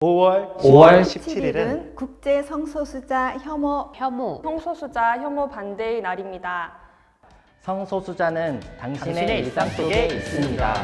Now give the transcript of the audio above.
5월 5월 17일은 국제 성소수자 혐오 혐오 성소수자 혐오 반대의 날입니다. 성소수자는 당신의, 당신의 일상 일상 속에 속에 있습니다.